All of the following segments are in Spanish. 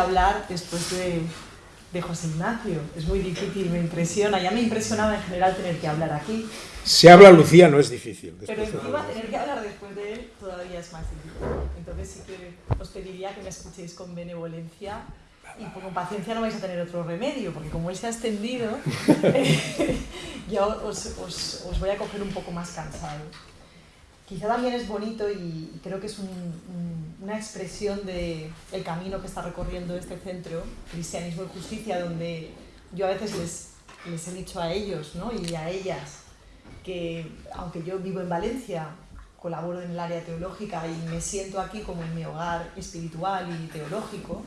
hablar después de, de José Ignacio. Es muy difícil, me impresiona. Ya me impresionaba en general tener que hablar aquí. Si habla Lucía no es difícil. Pero encima tener que hablar después de él todavía es más difícil. Entonces sí que os pediría que me escuchéis con benevolencia y con paciencia no vais a tener otro remedio, porque como él se ha extendido, ya os, os, os, voy a coger un poco más cansado. Quizá también es bonito y creo que es un, un, una expresión del el camino que está recorriendo este centro, Cristianismo y Justicia, donde yo a veces les, les he dicho a ellos ¿no? y a ellas que, aunque yo vivo en Valencia, colaboro en el área teológica y me siento aquí como en mi hogar espiritual y teológico,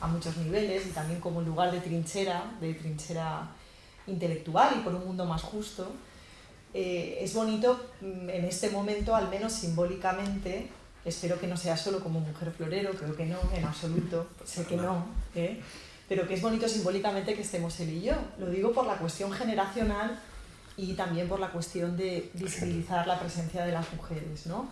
a muchos niveles y también como lugar de trinchera, de trinchera intelectual y por un mundo más justo, eh, es bonito mm, en este momento, al menos simbólicamente, espero que no sea solo como mujer florero, creo que no, en absoluto, sé que no, ¿eh? pero que es bonito simbólicamente que estemos él y yo. Lo digo por la cuestión generacional y también por la cuestión de visibilizar la presencia de las mujeres. ¿no?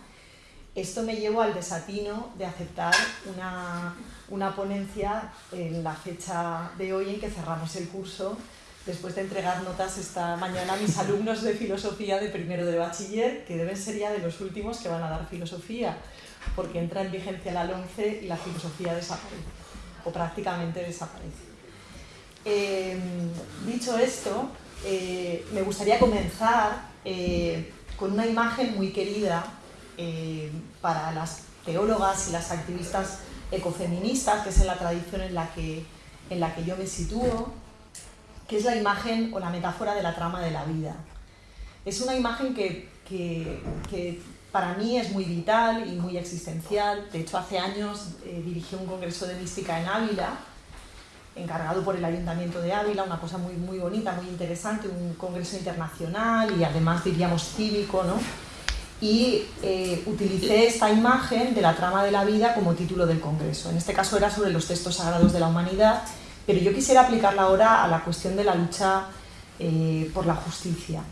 Esto me llevó al desatino de aceptar una, una ponencia en la fecha de hoy en que cerramos el curso, después de entregar notas esta mañana a mis alumnos de filosofía de primero de bachiller, que deben ser ya de los últimos que van a dar filosofía, porque entra en vigencia la 11 y la filosofía desaparece, o prácticamente desaparece. Eh, dicho esto, eh, me gustaría comenzar eh, con una imagen muy querida eh, para las teólogas y las activistas ecofeministas, que es en la tradición en la que, en la que yo me sitúo, que es la imagen o la metáfora de la trama de la vida. Es una imagen que, que, para mí es muy vital y muy existencial. De hecho, hace años eh, dirigí un congreso de mística en Ávila, encargado por el Ayuntamiento de Ávila, una cosa muy, muy bonita, muy interesante, un congreso internacional y además diríamos cívico, ¿no? Y eh, utilicé esta imagen de la trama de la vida como título del congreso. En este caso era sobre los textos sagrados de la humanidad, pero yo quisiera aplicarla ahora a la cuestión de la lucha eh, por la justicia.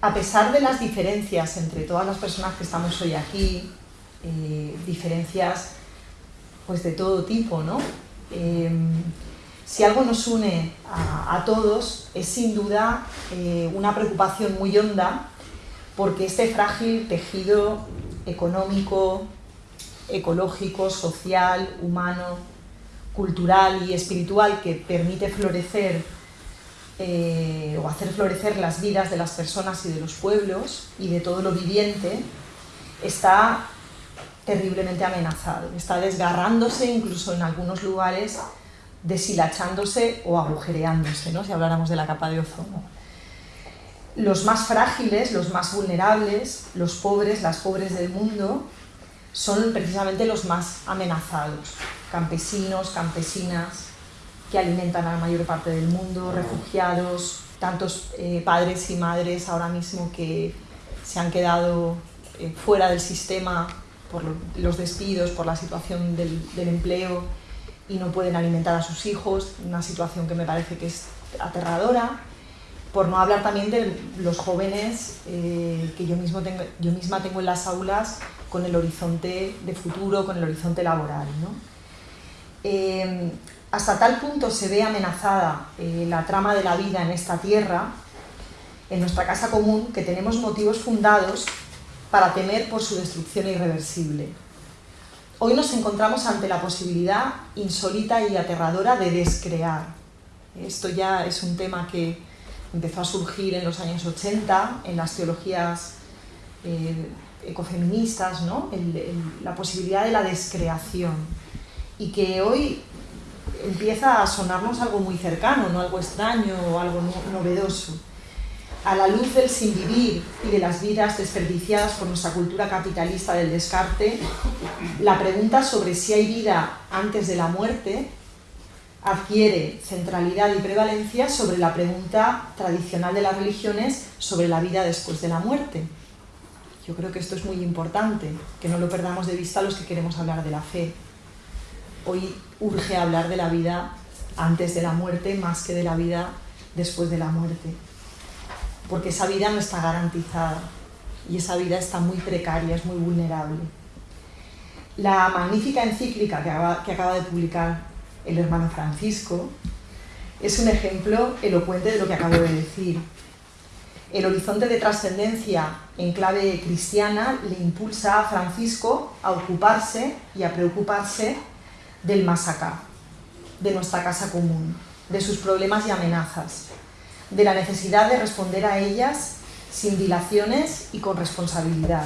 A pesar de las diferencias entre todas las personas que estamos hoy aquí, eh, diferencias pues de todo tipo, ¿no? Eh, si algo nos une a, a todos es sin duda eh, una preocupación muy honda porque este frágil tejido económico, ecológico, social, humano, cultural y espiritual que permite florecer eh, o hacer florecer las vidas de las personas y de los pueblos y de todo lo viviente, está terriblemente amenazado, está desgarrándose incluso en algunos lugares, deshilachándose o agujereándose, ¿no? si habláramos de la capa de ozono. Los más frágiles, los más vulnerables, los pobres, las pobres del mundo, son precisamente los más amenazados. Campesinos, campesinas, que alimentan a la mayor parte del mundo, refugiados, tantos eh, padres y madres ahora mismo que se han quedado eh, fuera del sistema por los despidos, por la situación del, del, empleo y no pueden alimentar a sus hijos, una situación que me parece que es aterradora, por no hablar también de los jóvenes eh, que yo, mismo tengo, yo misma tengo en las aulas con el horizonte de futuro, con el horizonte laboral. ¿no? Eh, hasta tal punto se ve amenazada eh, la trama de la vida en esta tierra, en nuestra casa común, que tenemos motivos fundados para temer por su destrucción irreversible. Hoy nos encontramos ante la posibilidad insólita y aterradora de descrear. Esto ya es un tema que empezó a surgir en los años 80 en las teologías eh, ecofeministas, ¿no? la posibilidad de la descreación y que hoy empieza a sonarnos algo muy cercano, no algo extraño o algo no, novedoso. A la luz del sin vivir y de las vidas desperdiciadas por nuestra cultura capitalista del descarte, la pregunta sobre si hay vida antes de la muerte adquiere centralidad y prevalencia sobre la pregunta tradicional de las religiones sobre la vida después de la muerte. Yo creo que esto es muy importante, que no lo perdamos de vista los que queremos hablar de la fe. Hoy urge hablar de la vida antes de la muerte más que de la vida después de la muerte. Porque esa vida no está garantizada y esa vida está muy precaria, es muy vulnerable. La magnífica encíclica que acaba, que acaba de publicar el hermano Francisco es un ejemplo elocuente de lo que acabo de decir. El horizonte de trascendencia en clave cristiana le impulsa a Francisco a ocuparse y a preocuparse del más acá, de nuestra casa común, de sus problemas y amenazas, de la necesidad de responder a ellas sin dilaciones y con responsabilidad.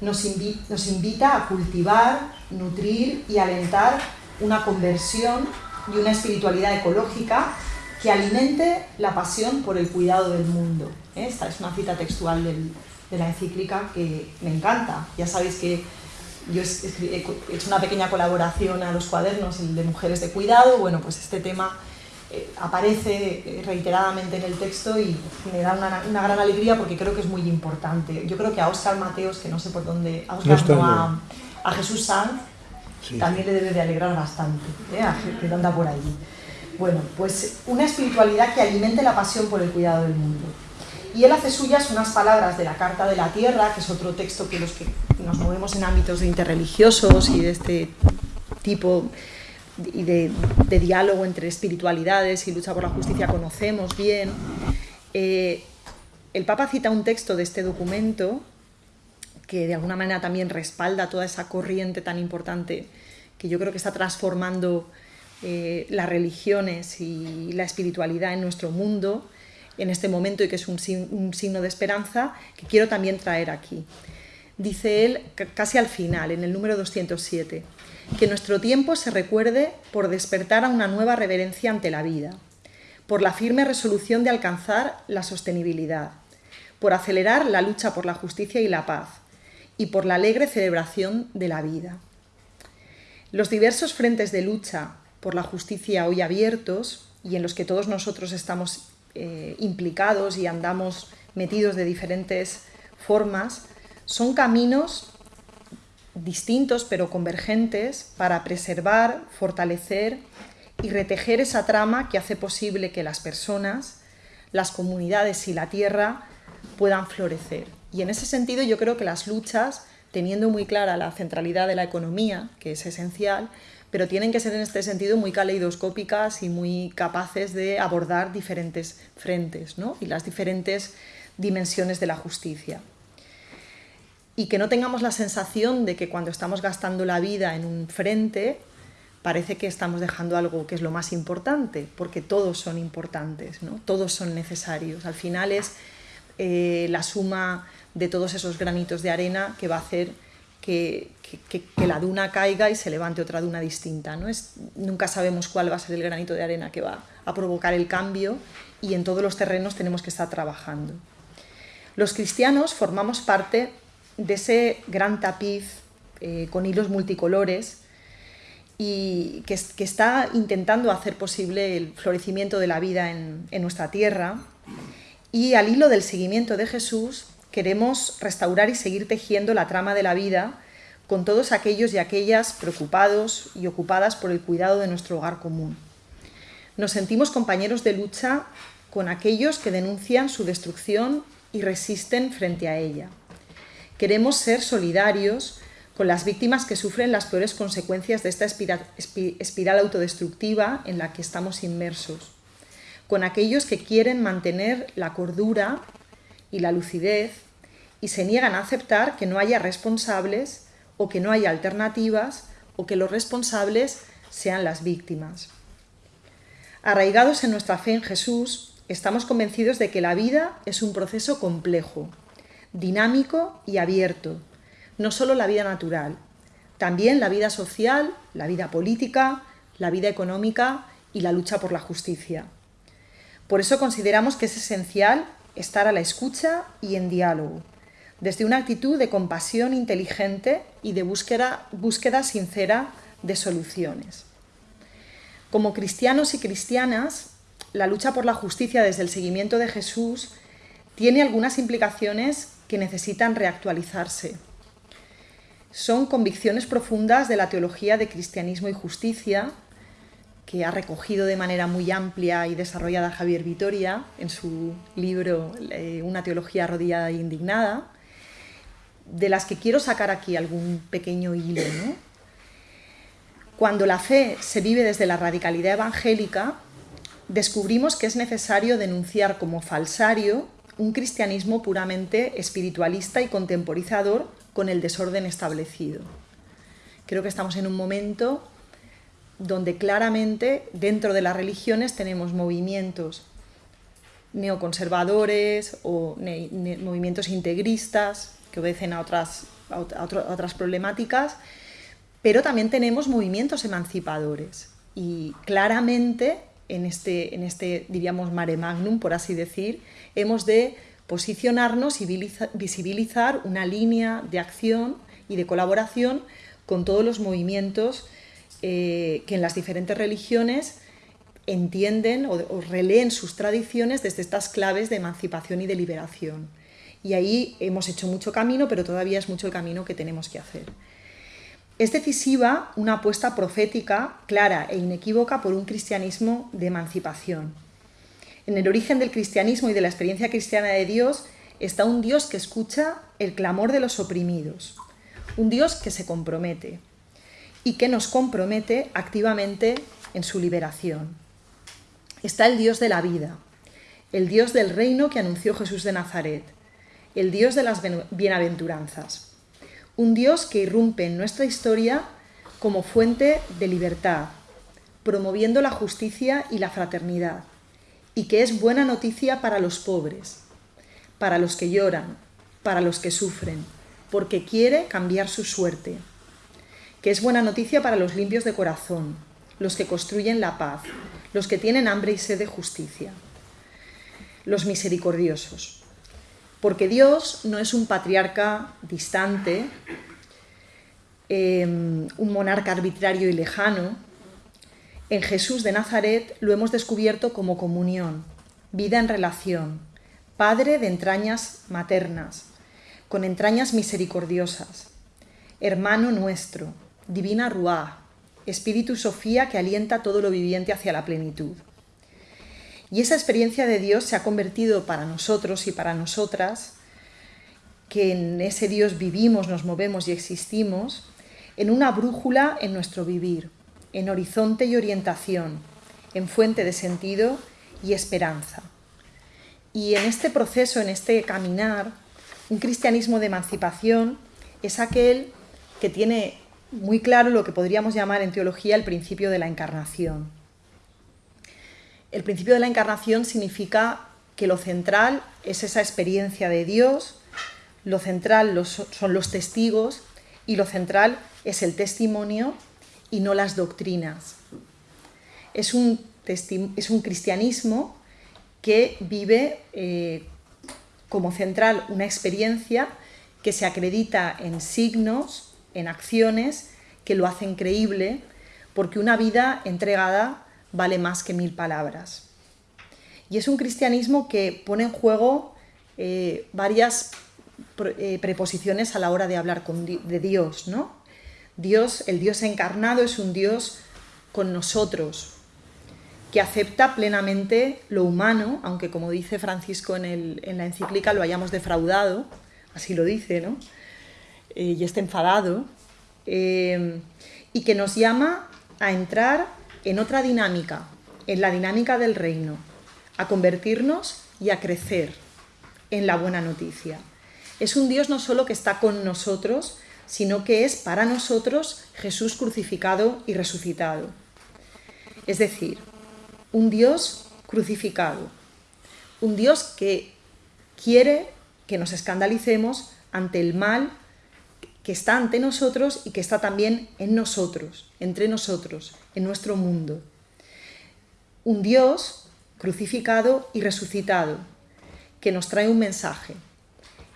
Nos, nos invita a cultivar, nutrir y alentar una conversión y una espiritualidad ecológica que alimente la pasión por el cuidado del mundo. Esta es una cita textual de la encíclica que me encanta. Ya sabéis que yo he hecho una pequeña colaboración a los cuadernos de mujeres de cuidado. Bueno, pues este tema eh, aparece eh, reiteradamente en el texto y me da una, gran alegría porque creo que es muy importante. Yo creo que a Oscar Mateos, que no sé por dónde, a, Oscar, a, Jesús Sanz, también le debe de alegrar bastante, ¿eh? que anda por allí. Bueno, pues una espiritualidad que alimente la pasión por el cuidado del mundo. Y él hace suyas unas palabras de la Carta de la Tierra, que es otro texto que los que nos movemos en ámbitos interreligiosos y de este tipo y de, diálogo entre espiritualidades y lucha por la justicia conocemos bien. Eh, el Papa cita un texto de este documento que de alguna manera también respalda toda esa corriente tan importante que yo creo que está transformando eh, las religiones y la espiritualidad en nuestro mundo en este momento y que es un, signo de esperanza que quiero también traer aquí. Dice él casi al final, en el número 207, que nuestro tiempo se recuerde por despertar a una nueva reverencia ante la vida, por la firme resolución de alcanzar la sostenibilidad, por acelerar la lucha por la justicia y la paz, y por la alegre celebración de la vida. Los diversos frentes de lucha por la justicia hoy abiertos y en los que todos nosotros estamos eh, implicados y andamos metidos de diferentes formas, son caminos distintos pero convergentes para preservar, fortalecer y retejer esa trama que hace posible que las personas, las comunidades y la tierra puedan florecer. Y en ese sentido yo creo que las luchas, teniendo muy clara la centralidad de la economía, que es esencial, pero tienen que ser en este sentido muy caleidoscópicas y muy capaces de abordar diferentes frentes ¿no? y las diferentes dimensiones de la justicia. Y que no tengamos la sensación de que cuando estamos gastando la vida en un frente, parece que estamos dejando algo que es lo más importante, porque todos son importantes, ¿no? todos son necesarios. Al final es eh, la suma de todos esos granitos de arena que va a hacer que, la duna caiga y se levante otra duna distinta. ¿no? Es, nunca sabemos cuál va a ser el granito de arena que va a provocar el cambio y en todos los terrenos tenemos que estar trabajando. Los cristianos formamos parte de ese gran tapiz eh, con hilos multicolores y que, está intentando hacer posible el florecimiento de la vida en, en nuestra tierra y al hilo del seguimiento de Jesús queremos restaurar y seguir tejiendo la trama de la vida con todos aquellos y aquellas preocupados y ocupadas por el cuidado de nuestro hogar común. Nos sentimos compañeros de lucha con aquellos que denuncian su destrucción y resisten frente a ella. Queremos ser solidarios con las víctimas que sufren las peores consecuencias de esta espiral autodestructiva en la que estamos inmersos con aquellos que quieren mantener la cordura y la lucidez y se niegan a aceptar que no haya responsables o que no haya alternativas o que los responsables sean las víctimas. Arraigados en nuestra fe en Jesús, estamos convencidos de que la vida es un proceso complejo, dinámico y abierto, no solo la vida natural, también la vida social, la vida política, la vida económica y la lucha por la justicia. Por eso consideramos que es esencial estar a la escucha y en diálogo, desde una actitud de compasión inteligente y de búsqueda, búsqueda sincera de soluciones. Como cristianos y cristianas, la lucha por la justicia desde el seguimiento de Jesús tiene algunas implicaciones que necesitan reactualizarse. Son convicciones profundas de la teología de cristianismo y justicia que ha recogido de manera muy amplia y desarrollada Javier Vitoria en su libro eh, Una teología arrodillada e indignada, de las que quiero sacar aquí algún pequeño hilo. Cuando la fe se vive desde la radicalidad evangélica, descubrimos que es necesario denunciar como falsario un cristianismo puramente espiritualista y contemporizador con el desorden establecido. Creo que estamos en un momento donde claramente dentro de las religiones tenemos movimientos neoconservadores o movimientos integristas que obedecen a otras, a otras problemáticas, pero también tenemos movimientos emancipadores. Y claramente en este, en este, diríamos, mare magnum, por así decir, hemos de posicionarnos y visibilizar una línea de acción y de colaboración con todos los movimientos eh, que en las diferentes religiones entienden o, releen sus tradiciones desde estas claves de emancipación y de liberación. Y ahí hemos hecho mucho camino, pero todavía es mucho el camino que tenemos que hacer. Es decisiva una apuesta profética, clara e inequívoca por un cristianismo de emancipación. En el origen del cristianismo y de la experiencia cristiana de Dios está un Dios que escucha el clamor de los oprimidos, un Dios que se compromete y que nos compromete activamente en su liberación está el Dios de la vida, el Dios del reino que anunció Jesús de Nazaret, el Dios de las bienaventuranzas, un Dios que irrumpe en nuestra historia como fuente de libertad, promoviendo la justicia y la fraternidad, y que es buena noticia para los pobres, para los que lloran, para los que sufren, porque quiere cambiar su suerte, que es buena noticia para los limpios de corazón, los que construyen la paz, los que tienen hambre y sed de justicia, los misericordiosos. Porque Dios no es un patriarca distante, em, un monarca arbitrario y lejano. En Jesús de Nazaret lo hemos descubierto como comunión, vida en relación, padre de entrañas maternas, con entrañas misericordiosas, hermano nuestro, divina Ruá, Espíritu Sofía que alienta todo lo viviente hacia la plenitud. Y esa experiencia de Dios se ha convertido para nosotros y para nosotras, que en ese Dios vivimos, nos movemos y existimos, en una brújula en nuestro vivir, en horizonte y orientación, en fuente de sentido y esperanza. Y en este proceso, en este caminar, un cristianismo de emancipación es aquel que tiene muy claro lo que podríamos llamar en teología el principio de la encarnación. El principio de la encarnación significa que lo central es esa experiencia de Dios, lo central son los testigos y lo central es el testimonio y no las doctrinas. Es un, es un cristianismo que vive eh, como central una experiencia que se acredita en signos, en acciones que lo hacen creíble, porque una vida entregada vale más que mil palabras. Y es un cristianismo que pone en juego eh, varias eh, preposiciones a la hora de hablar de Dios, ¿no? Dios, el Dios encarnado es un Dios con nosotros, que acepta plenamente lo humano, aunque como dice Francisco en, en la encíclica lo hayamos defraudado, así lo dice, ¿no? Eh, y está enfadado, y que nos llama a entrar en otra dinámica, en la dinámica del reino, a convertirnos y a crecer en la buena noticia. Es un Dios no solo que está con nosotros, sino que es para nosotros Jesús crucificado y resucitado. Es decir, un Dios crucificado, un Dios que quiere que nos escandalicemos ante el mal que está ante nosotros y que está también en nosotros, entre nosotros, en nuestro mundo. Un Dios crucificado y resucitado, que nos trae un mensaje.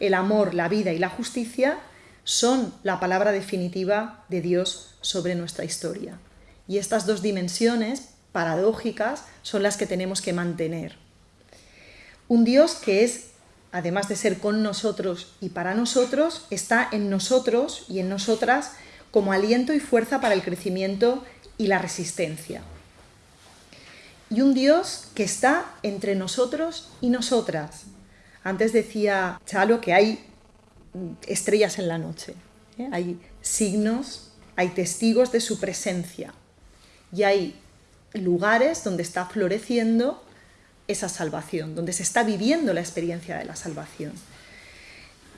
El amor, la vida y la justicia son la palabra definitiva de Dios sobre nuestra historia. Y estas dos dimensiones paradójicas son las que tenemos que mantener. Un Dios que es además de ser con nosotros y para nosotros, está en nosotros y en nosotras como aliento y fuerza para el crecimiento y la resistencia. Y un Dios que está entre nosotros y nosotras. Antes decía Chalo que hay estrellas en la noche. ¿eh? Hay signos, hay testigos de su presencia y hay lugares donde está floreciendo esa salvación, donde se está viviendo la experiencia de la salvación.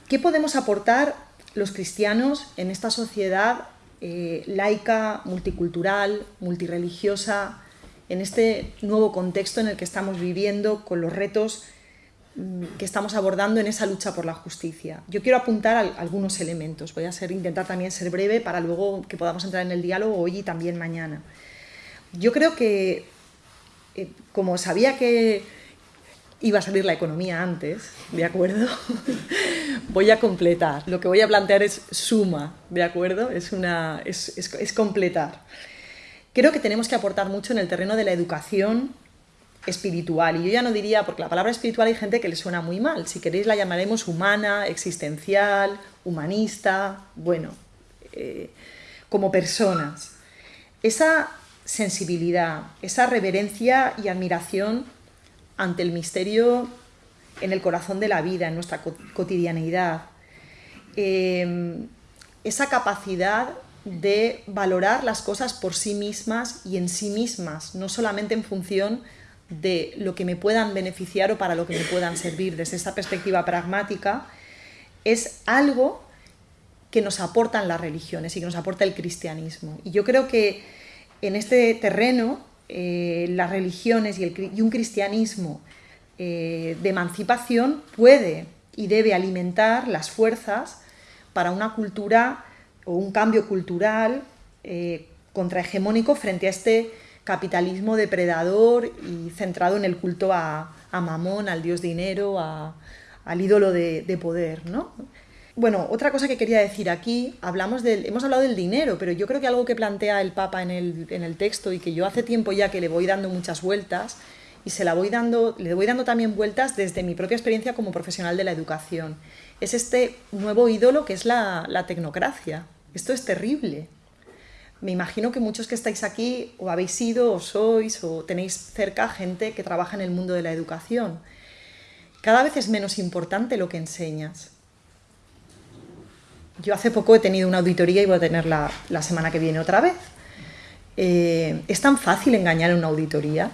¿Qué podemos aportar los cristianos en esta sociedad eh, laica, multicultural, multireligiosa, en este nuevo contexto en el que estamos viviendo con los retos mm, que estamos abordando en esa lucha por la justicia. Yo quiero apuntar algunos elementos, voy a ser, intentar también ser breve para luego que podamos entrar en el diálogo hoy y también mañana. Yo creo que, eh, como sabía que iba a salir la economía antes, ¿de acuerdo? voy a completar. Lo que voy a plantear es suma, ¿de acuerdo? Es, una, es, es, completar. Creo que tenemos que aportar mucho en el terreno de la educación espiritual. Y yo ya no diría, porque la palabra espiritual hay gente que le suena muy mal. Si queréis la llamaremos humana, existencial, humanista, bueno, eh, como personas. Esa sensibilidad, esa reverencia y admiración ante el misterio en el corazón de la vida, en nuestra cotidianeidad. Em, esa capacidad de valorar las cosas por sí mismas y en sí mismas, no solamente en función de lo que me puedan beneficiar o para lo que me puedan servir. Desde esta perspectiva pragmática, es algo que nos aportan las religiones y que nos aporta el cristianismo. Y yo creo que en este terreno eh, las religiones y, un cristianismo eh, de emancipación puede y debe alimentar las fuerzas para una cultura o un cambio cultural eh, contrahegemónico frente a este capitalismo depredador y centrado en el culto a, Mamón, al dios dinero, al ídolo de, de poder. ¿no? Bueno, otra cosa que quería decir aquí, hablamos del, hemos hablado del dinero, pero yo creo que algo que plantea el Papa en el, texto y que yo hace tiempo ya que le voy dando muchas vueltas y se la voy dando, le voy dando también vueltas desde mi propia experiencia como profesional de la educación, es este nuevo ídolo que es la, la tecnocracia. Esto es terrible. Me imagino que muchos que estáis aquí o habéis sido o sois o tenéis cerca gente que trabaja en el mundo de la educación. Cada vez es menos importante lo que enseñas yo hace poco he tenido una auditoría y voy a tenerla la semana que viene otra vez. Eh, ¿Es tan fácil engañar en una auditoría?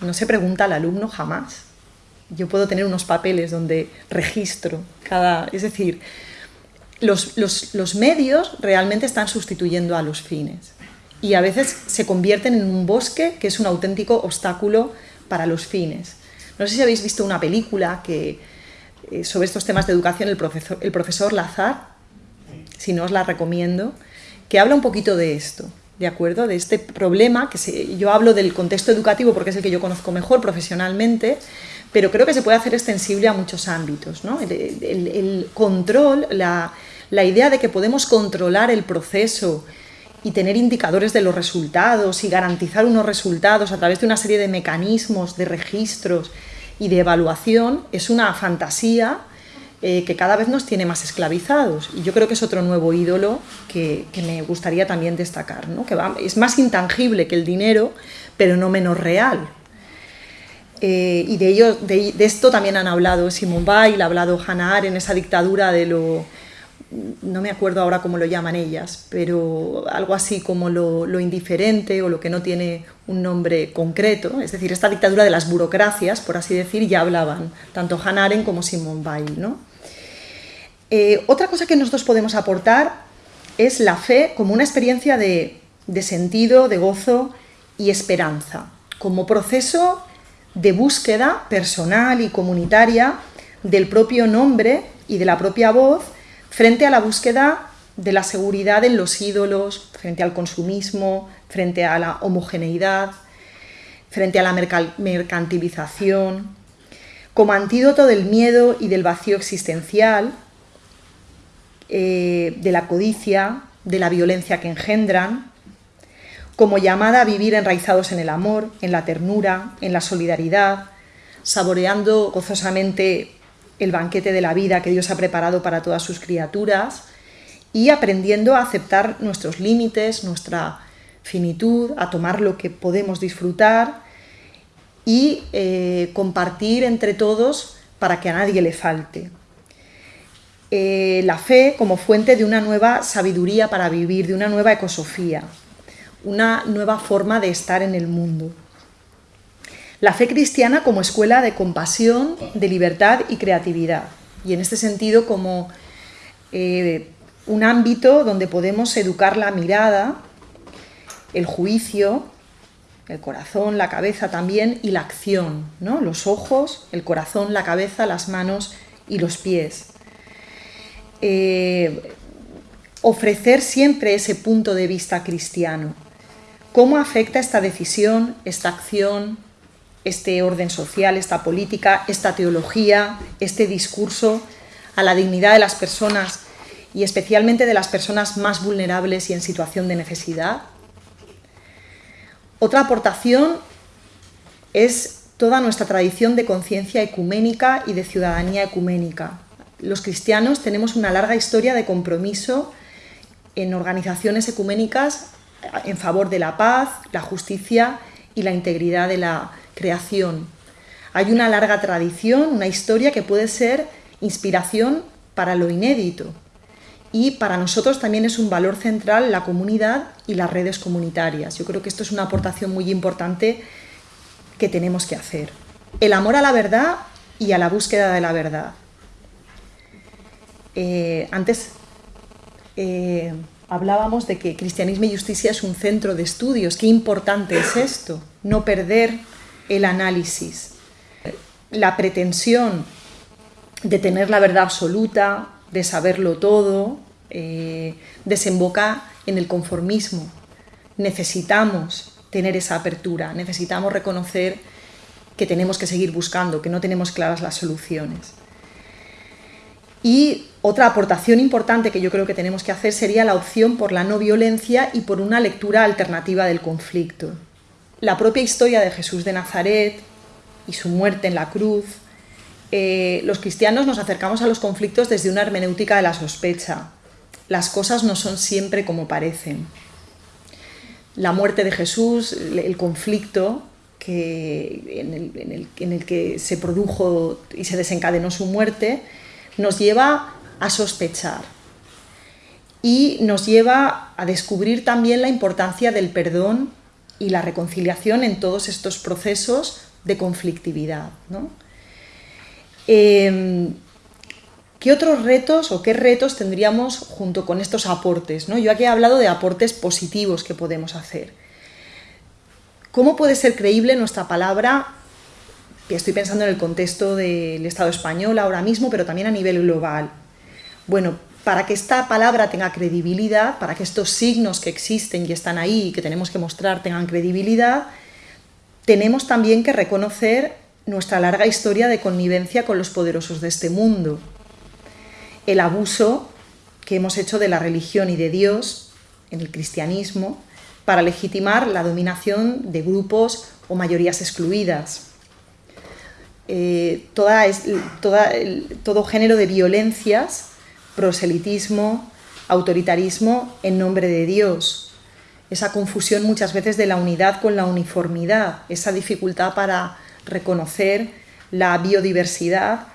No se pregunta al alumno jamás. Yo puedo tener unos papeles donde registro cada... Es decir, los, los medios realmente están sustituyendo a los fines y a veces se convierten en un bosque que es un auténtico obstáculo para los fines. No sé si habéis visto una película que, eh, sobre estos temas de educación, el profesor, el profesor Lazar, si no os la recomiendo, que habla un poquito de esto, ¿de acuerdo? De este problema, que yo hablo del contexto educativo porque es el que yo conozco mejor profesionalmente, pero creo que se puede hacer extensible a muchos ámbitos, ¿no? El, control, la, la idea de que podemos controlar el proceso y tener indicadores de los resultados y garantizar unos resultados a través de una serie de mecanismos, de registros y de evaluación es una fantasía eh, que cada vez nos tiene más esclavizados. Y yo creo que es otro nuevo ídolo que, me gustaría también destacar, ¿no? que es más intangible que el dinero, pero no menos real. Eh, y de, ello, de, esto también han hablado Simone Weil, ha hablado Hannah en esa dictadura de lo, no me acuerdo ahora cómo lo llaman ellas, pero algo así como lo, lo, indiferente o lo que no tiene un nombre concreto, es decir, esta dictadura de las burocracias, por así decir, ya hablaban tanto Hannah como Simone Weil. ¿no? Eh, otra cosa que nosotros podemos aportar es la fe como una experiencia de, sentido, de gozo y esperanza, como proceso de búsqueda personal y comunitaria del propio nombre y de la propia voz frente a la búsqueda de la seguridad en los ídolos, frente al consumismo, frente a la homogeneidad, frente a la mercantilización, como antídoto del miedo y del vacío existencial, eh, de la codicia, de la violencia que engendran, como llamada a vivir enraizados en el amor, en la ternura, en la solidaridad, saboreando gozosamente el banquete de la vida que Dios ha preparado para todas sus criaturas y aprendiendo a aceptar nuestros límites, nuestra finitud, a tomar lo que podemos disfrutar y eh, compartir entre todos para que a nadie le falte. Eh, la fe como fuente de una nueva sabiduría para vivir, de una nueva ecosofía, una nueva forma de estar en el mundo. La fe cristiana como escuela de compasión, de libertad y creatividad. Y en este sentido como eh, un ámbito donde podemos educar la mirada, el juicio, el corazón, la cabeza también y la acción, ¿no? los ojos, el corazón, la cabeza, las manos y los pies. Eh, ofrecer siempre ese punto de vista cristiano. ¿Cómo afecta esta decisión, esta acción, este orden social, esta política, esta teología, este discurso a la dignidad de las personas y especialmente de las personas más vulnerables y en situación de necesidad? Otra aportación es toda nuestra tradición de conciencia ecuménica y de ciudadanía ecuménica. Los cristianos tenemos una larga historia de compromiso en organizaciones ecuménicas en favor de la paz, la justicia y la integridad de la creación. Hay una larga tradición, una historia que puede ser inspiración para lo inédito. Y para nosotros también es un valor central la comunidad y las redes comunitarias. Yo creo que esto es una aportación muy importante que tenemos que hacer. El amor a la verdad y a la búsqueda de la verdad. Eh, antes eh, hablábamos de que Cristianismo y Justicia es un centro de estudios. Qué importante es esto, no perder el análisis. La pretensión de tener la verdad absoluta, de saberlo todo, eh, desemboca en el conformismo. Necesitamos tener esa apertura, necesitamos reconocer que tenemos que seguir buscando, que no tenemos claras las soluciones. Y otra aportación importante que yo creo que tenemos que hacer sería la opción por la no violencia y por una lectura alternativa del conflicto. La propia historia de Jesús de Nazaret y su muerte en la cruz, eh, los cristianos nos acercamos a los conflictos desde una hermenéutica de la sospecha. Las cosas no son siempre como parecen. La muerte de Jesús, el conflicto en, el, que se produjo y se desencadenó su muerte, nos lleva a sospechar y nos lleva a descubrir también la importancia del perdón y la reconciliación en todos estos procesos de conflictividad. Em, ¿Qué otros retos o qué retos tendríamos junto con estos aportes? ¿no? Yo aquí he hablado de aportes positivos que podemos hacer. ¿Cómo puede ser creíble nuestra palabra estoy pensando en el contexto del Estado español ahora mismo, pero también a nivel global. Bueno, para que esta palabra tenga credibilidad, para que estos signos que existen y están ahí y que tenemos que mostrar tengan credibilidad, tenemos también que reconocer nuestra larga historia de connivencia con los poderosos de este mundo. El abuso que hemos hecho de la religión y de Dios en el cristianismo para legitimar la dominación de grupos o mayorías excluidas. Eh, toda, todo género de violencias, proselitismo, autoritarismo en nombre de Dios. Esa confusión muchas veces de la unidad con la uniformidad, esa dificultad para reconocer la biodiversidad,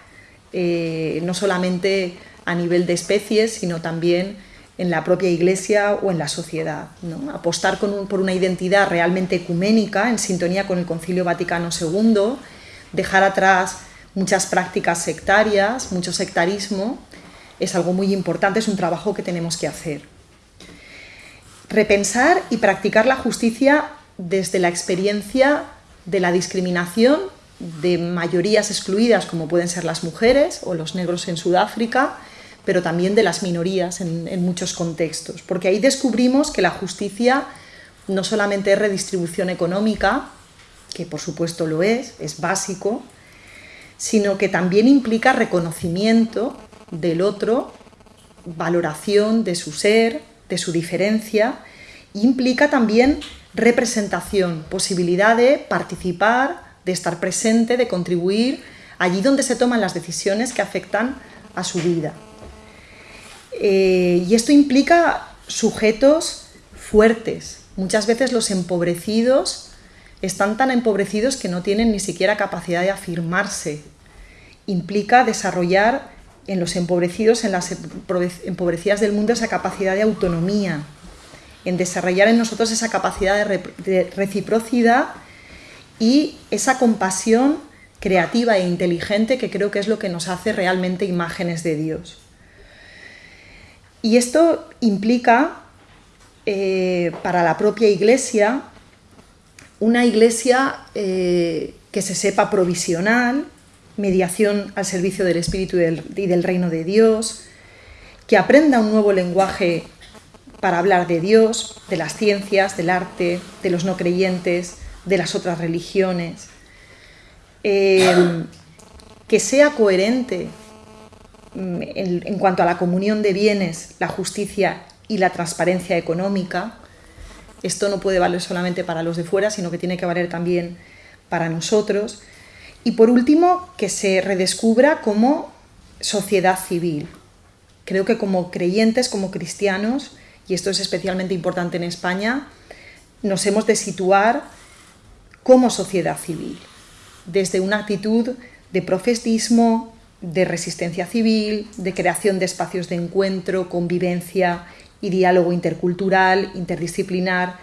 eh, no solamente a nivel de especies, sino también en la propia iglesia o en la sociedad. Apostar por una identidad realmente ecuménica, en sintonía con el Concilio Vaticano II, dejar atrás muchas prácticas sectarias, mucho sectarismo, es algo muy importante, es un trabajo que tenemos que hacer. Repensar y practicar la justicia desde la experiencia de la discriminación de mayorías excluidas como pueden ser las mujeres o los negros en Sudáfrica, pero también de las minorías en, muchos contextos, porque ahí descubrimos que la justicia no solamente es redistribución económica, que por supuesto lo es, es básico, sino que también implica reconocimiento del otro, valoración de su ser, de su diferencia, implica también representación, posibilidad de participar, de estar presente, de contribuir allí donde se toman las decisiones que afectan a su vida. Eh, y esto implica sujetos fuertes. Muchas veces los empobrecidos están tan empobrecidos que no tienen ni siquiera capacidad de afirmarse. Implica desarrollar en los empobrecidos, en las empobrecidas del mundo, esa capacidad de autonomía, en desarrollar en nosotros esa capacidad de, reciprocidad y esa compasión creativa e inteligente que creo que es lo que nos hace realmente imágenes de Dios. Y esto implica eh, para la propia iglesia una iglesia eh, que se sepa provisional, mediación al servicio del Espíritu y del reino de Dios, que aprenda un nuevo lenguaje para hablar de Dios, de las ciencias, del arte, de los no creyentes, de las otras religiones, eh, que sea coherente mm, en, cuanto a la comunión de bienes, la justicia y la transparencia económica. Esto no puede valer solamente para los de fuera, sino que tiene que valer también para nosotros. Y por último, que se redescubra como sociedad civil. Creo que como creyentes, como cristianos, y esto es especialmente importante en España, nos hemos de situar como sociedad civil, desde una actitud de profetismo, de resistencia civil, de creación de espacios de encuentro, convivencia y diálogo intercultural, interdisciplinar,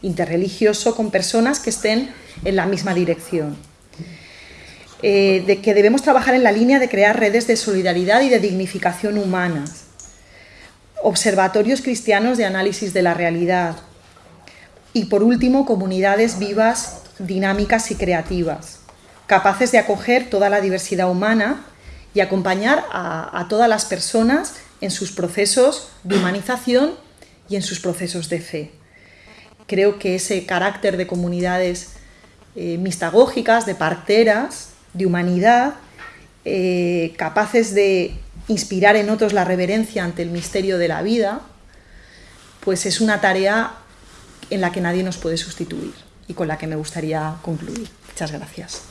interreligioso, con personas que estén en la misma dirección. Eh, de que debemos trabajar en la línea de crear redes de solidaridad y de dignificación humanas, observatorios cristianos de análisis de la realidad y por último comunidades vivas, dinámicas y creativas, capaces de acoger toda la diversidad humana y acompañar a, todas las personas en sus procesos de humanización y en sus procesos de fe. Creo que ese carácter de comunidades eh, mistagógicas, de parteras, de humanidad, eh, capaces de inspirar en otros la reverencia ante el misterio de la vida, pues es una tarea en la que nadie nos puede sustituir y con la que me gustaría concluir. Muchas gracias.